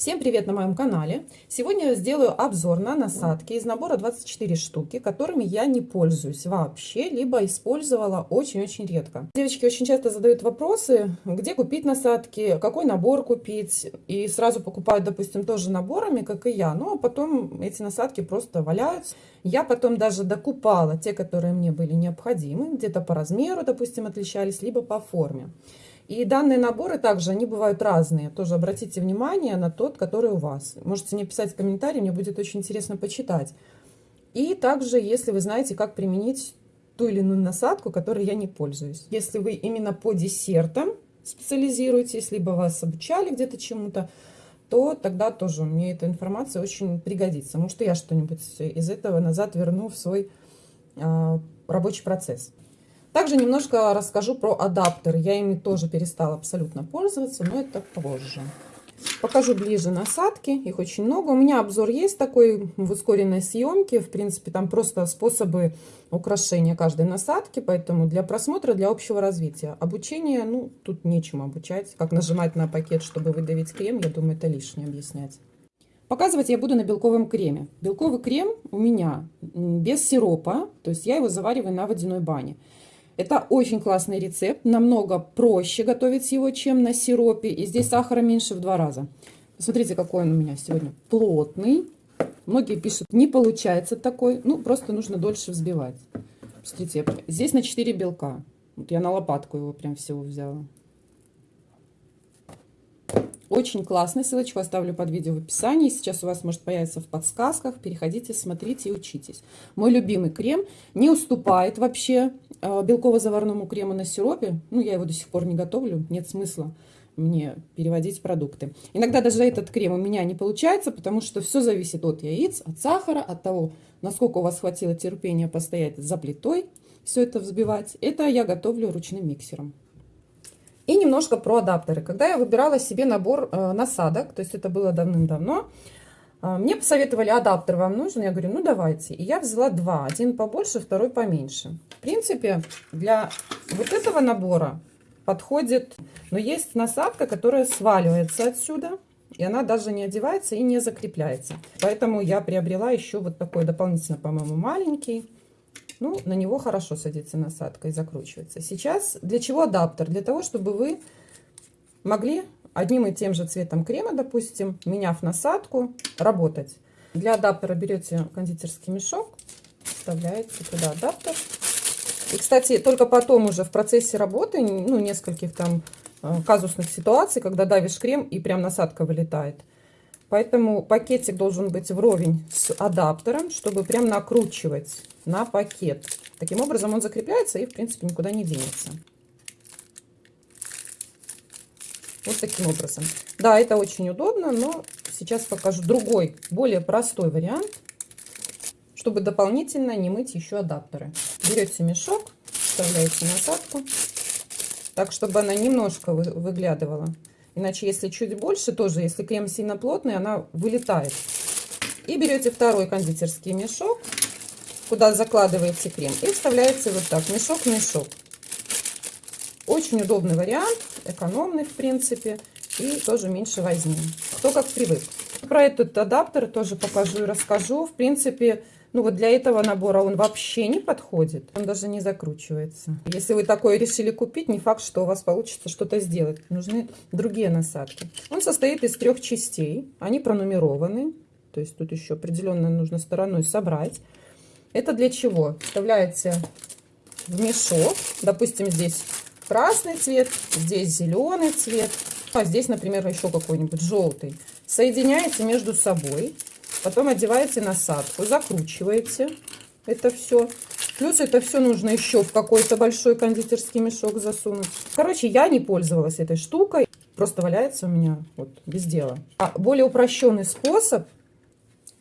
Всем привет на моем канале! Сегодня я сделаю обзор на насадки из набора 24 штуки, которыми я не пользуюсь вообще, либо использовала очень-очень редко. Девочки очень часто задают вопросы, где купить насадки, какой набор купить, и сразу покупают, допустим, тоже наборами, как и я, но потом эти насадки просто валяются. Я потом даже докупала те, которые мне были необходимы, где-то по размеру, допустим, отличались, либо по форме. И данные наборы также, они бывают разные. Тоже обратите внимание на тот, который у вас. Можете мне писать в комментарии, мне будет очень интересно почитать. И также, если вы знаете, как применить ту или иную насадку, которой я не пользуюсь. Если вы именно по десертам специализируетесь, либо вас обучали где-то чему-то, то тогда тоже мне эта информация очень пригодится. Может, я что-нибудь из этого назад верну в свой э, рабочий процесс. Также немножко расскажу про адаптеры. Я ими тоже перестала абсолютно пользоваться, но это позже. Покажу ближе насадки, их очень много. У меня обзор есть такой в ускоренной съемке. В принципе, там просто способы украшения каждой насадки, поэтому для просмотра, для общего развития. Обучение, ну, тут нечем обучать. Как нажимать на пакет, чтобы выдавить крем, я думаю, это лишнее объяснять. Показывать я буду на белковом креме. Белковый крем у меня без сиропа, то есть я его завариваю на водяной бане. Это очень классный рецепт, намного проще готовить его, чем на сиропе. И здесь сахара меньше в два раза. Смотрите, какой он у меня сегодня плотный. Многие пишут, не получается такой. Ну, просто нужно дольше взбивать. Смотрите, здесь на 4 белка. Вот я на лопатку его прям всего взяла. Очень классный, ссылочку оставлю под видео в описании. Сейчас у вас может появиться в подсказках. Переходите, смотрите и учитесь. Мой любимый крем не уступает вообще э, белково-заварному крему на сиропе. Ну, я его до сих пор не готовлю, нет смысла мне переводить продукты. Иногда даже этот крем у меня не получается, потому что все зависит от яиц, от сахара, от того, насколько у вас хватило терпения постоять за плитой, все это взбивать. Это я готовлю ручным миксером. И немножко про адаптеры. Когда я выбирала себе набор э, насадок, то есть это было давным-давно, э, мне посоветовали, адаптер вам нужен? Я говорю, ну давайте. И я взяла два. Один побольше, второй поменьше. В принципе, для вот этого набора подходит... Но есть насадка, которая сваливается отсюда. И она даже не одевается и не закрепляется. Поэтому я приобрела еще вот такой дополнительно, по-моему, маленький. Ну, на него хорошо садится насадка и закручивается. Сейчас для чего адаптер? Для того, чтобы вы могли одним и тем же цветом крема, допустим, меняв насадку, работать. Для адаптера берете кондитерский мешок, вставляете туда адаптер. И, кстати, только потом уже в процессе работы, ну, нескольких там э, казусных ситуаций, когда давишь крем и прям насадка вылетает. Поэтому пакетик должен быть вровень с адаптером, чтобы прям накручивать на пакет. Таким образом он закрепляется и, в принципе, никуда не денется. Вот таким образом. Да, это очень удобно, но сейчас покажу другой, более простой вариант, чтобы дополнительно не мыть еще адаптеры. Берете мешок, вставляете насадку, так, чтобы она немножко выглядывала. Иначе, если чуть больше, тоже, если крем сильно плотный, она вылетает. И берете второй кондитерский мешок, куда закладываете крем и вставляете вот так, мешок в мешок. Очень удобный вариант, экономный в принципе и тоже меньше возьми. Кто как привык. Про этот адаптер тоже покажу и расскажу. В принципе, ну вот для этого набора он вообще не подходит. Он даже не закручивается. Если вы такое решили купить, не факт, что у вас получится что-то сделать. Нужны другие насадки. Он состоит из трех частей. Они пронумерованы. То есть тут еще определенно нужно стороной собрать. Это для чего? Вставляете в мешок. Допустим, здесь красный цвет, здесь зеленый цвет, а здесь, например, еще какой-нибудь желтый. Соединяете между собой, потом одеваете насадку, закручиваете это все. Плюс это все нужно еще в какой-то большой кондитерский мешок засунуть. Короче, я не пользовалась этой штукой. Просто валяется у меня вот без дела. А более упрощенный способ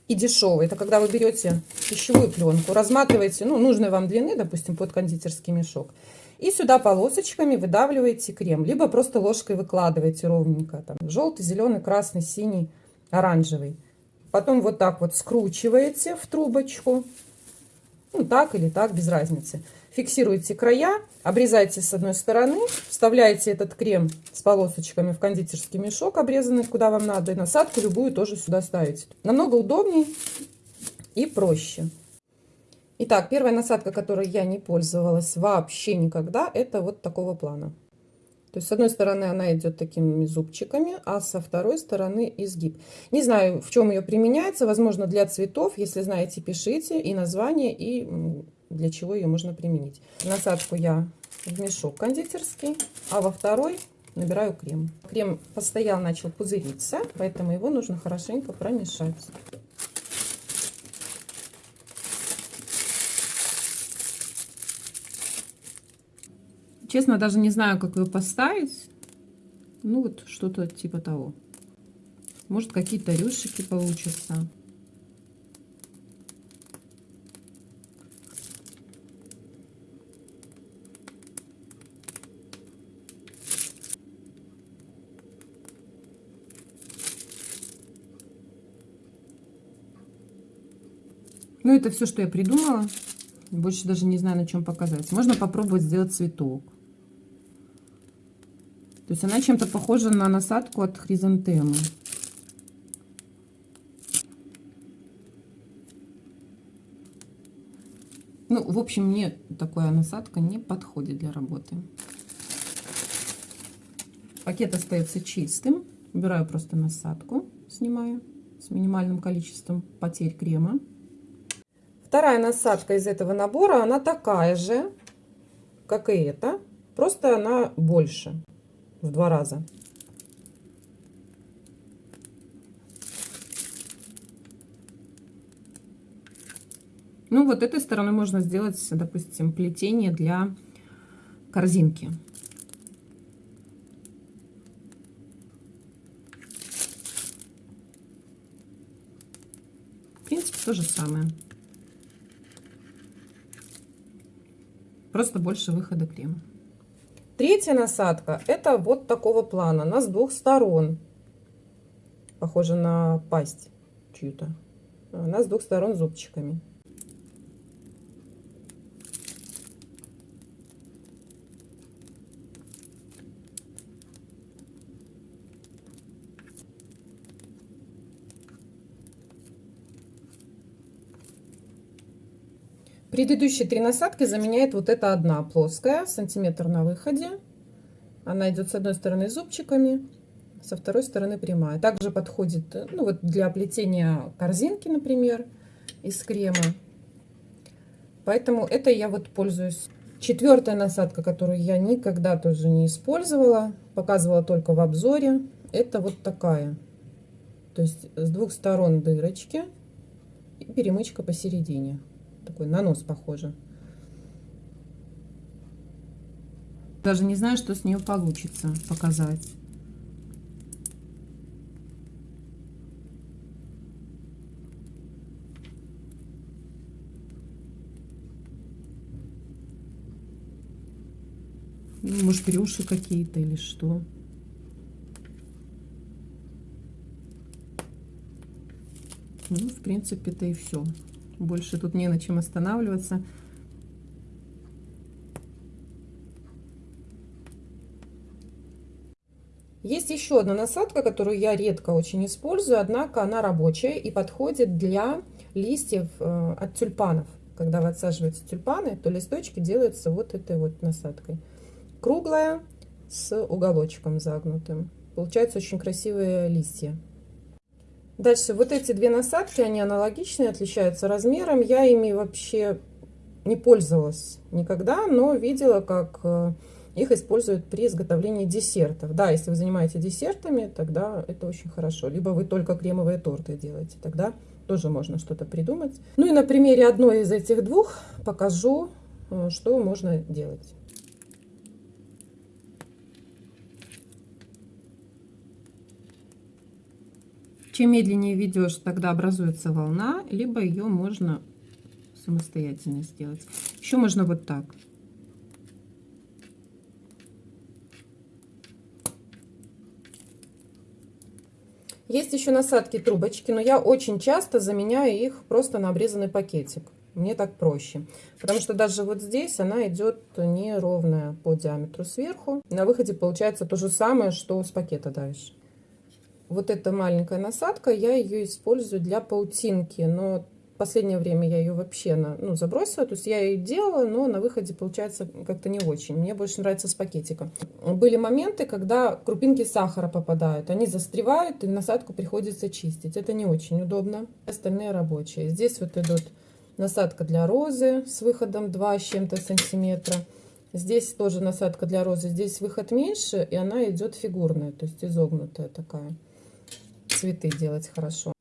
и дешевый. Это когда вы берете пищевую пленку, разматываете, ну, нужной вам длины, допустим, под кондитерский мешок. И сюда полосочками выдавливаете крем. Либо просто ложкой выкладываете ровненько. Там, желтый, зеленый, красный, синий, оранжевый. Потом вот так вот скручиваете в трубочку. Ну, так или так, без разницы. Фиксируете края, обрезаете с одной стороны, вставляете этот крем с полосочками в кондитерский мешок, обрезанный куда вам надо, и насадку любую тоже сюда ставите. Намного удобнее и проще. Итак, первая насадка, которой я не пользовалась вообще никогда, это вот такого плана. То есть с одной стороны она идет такими зубчиками, а со второй стороны изгиб. Не знаю, в чем ее применяется. Возможно, для цветов. Если знаете, пишите и название, и для чего ее можно применить. Насадку я в мешок кондитерский, а во второй набираю крем. Крем постоял, начал пузыриться, поэтому его нужно хорошенько промешать. Честно, даже не знаю, как ее поставить. Ну, вот что-то типа того. Может, какие-то рюшики получатся. Ну, это все, что я придумала. Больше даже не знаю, на чем показать. Можно попробовать сделать цветок. То есть она чем-то похожа на насадку от хризантемы. Ну, в общем, мне такая насадка не подходит для работы. Пакет остается чистым. Убираю просто насадку, снимаю с минимальным количеством потерь крема. Вторая насадка из этого набора, она такая же, как и эта, просто она больше в два раза. Ну, вот этой стороны можно сделать, допустим, плетение для корзинки. В принципе, то же самое. Просто больше выхода крема. Третья насадка это вот такого плана, она с двух сторон. Похоже на пасть чью-то. Она с двух сторон зубчиками. Предыдущие три насадки заменяет вот эта одна плоская, сантиметр на выходе. Она идет с одной стороны зубчиками, со второй стороны прямая. Также подходит ну, вот для плетения корзинки, например, из крема. Поэтому это я вот пользуюсь. Четвертая насадка, которую я никогда тоже не использовала, показывала только в обзоре, это вот такая. То есть с двух сторон дырочки и перемычка посередине такой на нос похоже. Даже не знаю, что с нее получится показать. Ну, может, рюши какие-то или что. Ну, в принципе, это и все. Больше тут не на чем останавливаться. Есть еще одна насадка, которую я редко очень использую, однако она рабочая и подходит для листьев э, от тюльпанов. Когда вы отсаживаете тюльпаны, то листочки делаются вот этой вот насадкой. Круглая с уголочком загнутым. Получаются очень красивые листья. Дальше вот эти две насадки, они аналогичные, отличаются размером. Я ими вообще не пользовалась никогда, но видела, как э, их используют при изготовлении десертов. Да, если вы занимаетесь десертами, тогда это очень хорошо. Либо вы только кремовые торты делаете, тогда тоже можно что-то придумать. Ну и на примере одной из этих двух покажу, э, что можно делать. Чем медленнее ведешь, тогда образуется волна, либо ее можно самостоятельно сделать. Еще можно вот так. Есть еще насадки трубочки, но я очень часто заменяю их просто на обрезанный пакетик. Мне так проще. Потому что даже вот здесь она идет неровная по диаметру сверху. На выходе получается то же самое, что с пакета дальше. Вот эта маленькая насадка, я ее использую для паутинки. Но последнее время я ее вообще на, ну, забросила. То есть я ее делала, но на выходе получается как-то не очень. Мне больше нравится с пакетика. Были моменты, когда крупинки сахара попадают. Они застревают, и насадку приходится чистить. Это не очень удобно. Остальные рабочие. Здесь вот идут насадка для розы с выходом 2 с чем-то сантиметра. Здесь тоже насадка для розы. Здесь выход меньше, и она идет фигурная, то есть изогнутая такая. Цветы делать хорошо.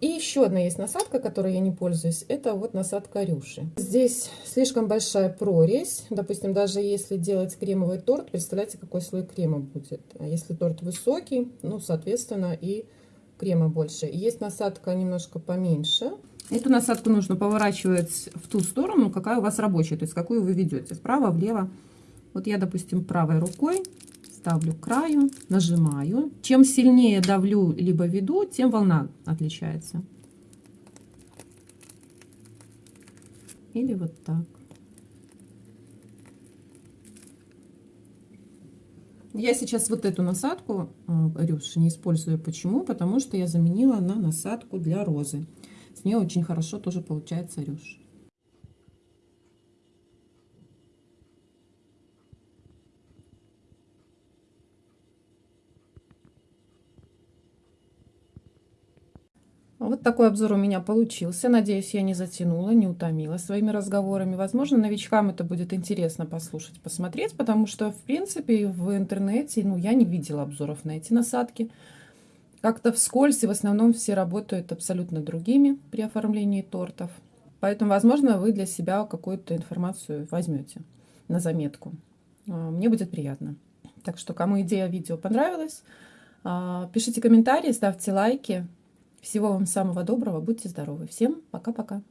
И еще одна есть насадка, которой я не пользуюсь. Это вот насадка рюши. Здесь слишком большая прорезь. Допустим, даже если делать кремовый торт, представляете, какой слой крема будет. Если торт высокий, ну, соответственно, и крема больше. Есть насадка немножко поменьше. Эту насадку нужно поворачивать в ту сторону, какая у вас рабочая, то есть какую вы ведете, справа, влево. Вот я, допустим, правой рукой ставлю к краю, нажимаю. Чем сильнее давлю либо веду, тем волна отличается. Или вот так. Я сейчас вот эту насадку э, рюш не использую. Почему? Потому что я заменила на насадку для розы. С нее очень хорошо тоже получается рюш. Вот такой обзор у меня получился. Надеюсь, я не затянула, не утомила своими разговорами. Возможно, новичкам это будет интересно послушать, посмотреть, потому что, в принципе, в интернете ну, я не видела обзоров на эти насадки. Как-то вскользь, и в основном все работают абсолютно другими при оформлении тортов. Поэтому, возможно, вы для себя какую-то информацию возьмете на заметку. А, мне будет приятно. Так что, кому идея видео понравилась, а, пишите комментарии, ставьте лайки. Всего вам самого доброго, будьте здоровы. Всем пока-пока.